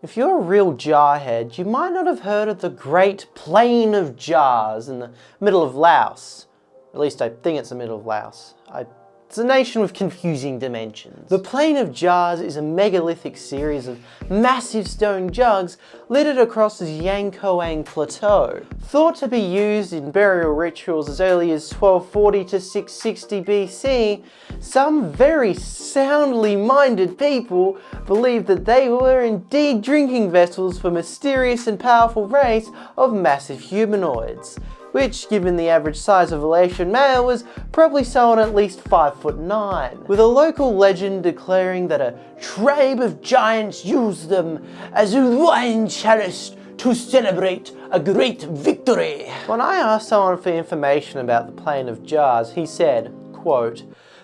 If you're a real jarhead, you might not have heard of the Great Plain of Jars in the middle of Laos. At least I think it's the middle of Laos. I it's a nation with confusing dimensions. The Plain of Jars is a megalithic series of massive stone jugs littered across the Xiangkhouang Plateau. Thought to be used in burial rituals as early as 1240 to 660 BC, some very soundly minded people believed that they were indeed drinking vessels for mysterious and powerful race of massive humanoids which, given the average size of a Laotian male, was probably someone at least 5 foot 9, with a local legend declaring that a tribe of giants used them as a wine chalice to celebrate a great victory. When I asked someone for information about the Plain of Jars, he said, quote,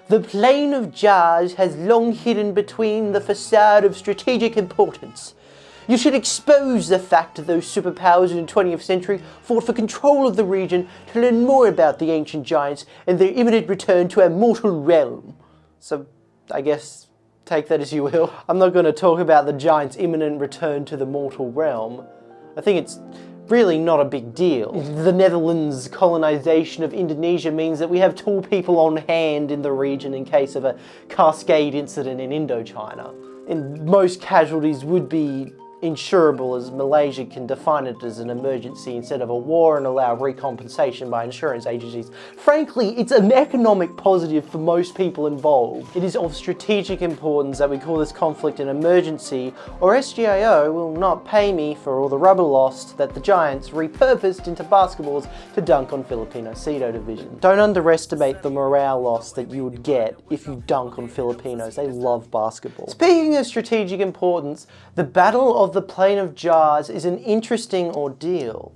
the Plain of Jars has long hidden between the facade of strategic importance you should expose the fact that those superpowers in the 20th century fought for control of the region to learn more about the ancient giants and their imminent return to our mortal realm. So, I guess, take that as you will. I'm not going to talk about the giants' imminent return to the mortal realm. I think it's really not a big deal. The Netherlands' colonization of Indonesia means that we have tall people on hand in the region in case of a Cascade incident in Indochina. And most casualties would be insurable as Malaysia can define it as an emergency instead of a war and allow recompensation by insurance agencies. Frankly, it's an economic positive for most people involved. It is of strategic importance that we call this conflict an emergency or SGIO will not pay me for all the rubber lost that the Giants repurposed into basketballs to dunk on Filipino Cedo Division. Don't underestimate the morale loss that you would get if you dunk on Filipinos. They love basketball. Speaking of strategic importance, the Battle of the Plain of Jars is an interesting ordeal.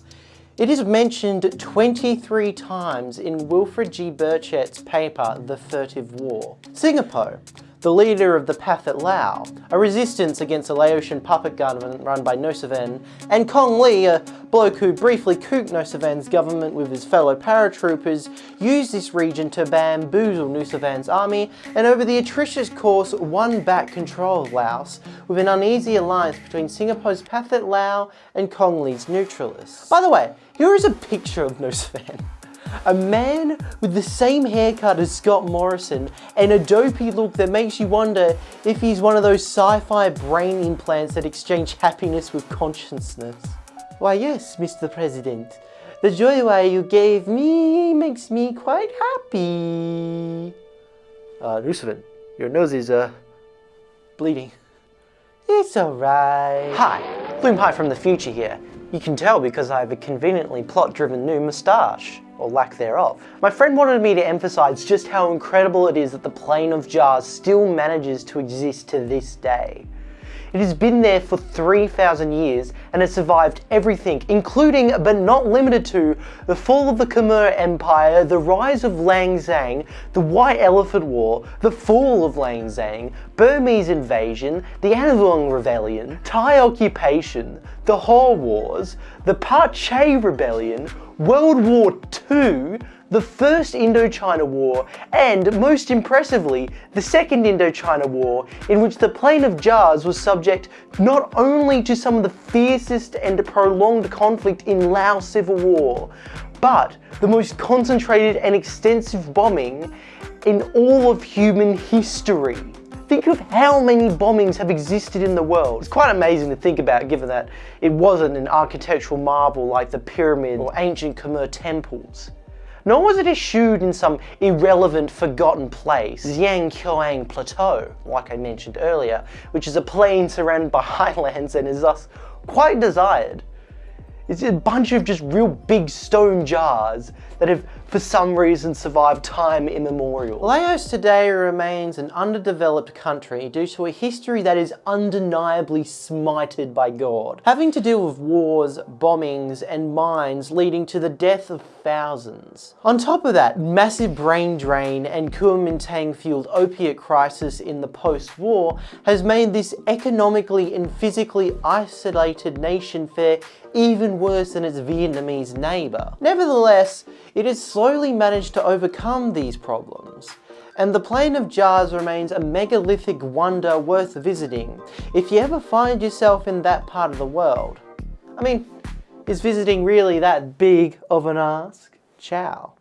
It is mentioned 23 times in Wilfred G. Burchett's paper, The Furtive War. Singapore, the leader of the Pathet Lao, a resistance against a Laotian puppet government run by Nosavan, and Kong Le, a bloke who briefly cooped Nosavan's government with his fellow paratroopers, used this region to bamboozle Nosavan's army and over the atrocious course won back control of Laos with an uneasy alliance between Singapore's Pathet Lao and Kong Le's neutralists. By the way, here is a picture of Nosavan. A man with the same haircut as Scott Morrison and a dopey look that makes you wonder if he's one of those sci-fi brain implants that exchange happiness with consciousness. Why yes, Mr. President, the joyride you gave me makes me quite happy. Uh, your nose is, uh, bleeding. It's alright. Hi, Bloom Pie from the future here. You can tell because I have a conveniently plot-driven new moustache or lack thereof. My friend wanted me to emphasize just how incredible it is that the Plain of Jars still manages to exist to this day. It has been there for 3,000 years and has survived everything, including but not limited to the fall of the Khmer Empire, the rise of Lan Xang, the White Elephant War, the fall of Lan Xang, Burmese invasion, the Anouvong Rebellion, Thai occupation, the Haw Wars, the Pache Rebellion, World War II, the First Indochina War, and most impressively, the Second Indochina War, in which the Plain of Jars was subject not only to some of the fiercest and prolonged conflict in Lao Civil War, but the most concentrated and extensive bombing in all of human history. Think of how many bombings have existed in the world. It's quite amazing to think about given that it wasn't an architectural marvel like the pyramid or ancient Khmer temples. Nor was it eschewed in some irrelevant, forgotten place, Xiangkhouang Plateau, like I mentioned earlier, which is a plain surrounded by highlands and is thus quite desired. It's a bunch of just real big stone jars that have for some reason survived time immemorial. Laos today remains an underdeveloped country due to a history that is undeniably smited by God, having to deal with wars, bombings, and mines leading to the death of thousands. On top of that, massive brain drain and Kuomintang-fueled opiate crisis in the post-war has made this economically and physically isolated nation fare even worse than its Vietnamese neighbour. Nevertheless, it has slowly managed to overcome these problems And the Plain of Jars remains a megalithic wonder worth visiting if you ever find yourself in that part of the world. I mean, is visiting really that big of an ask? Ciao.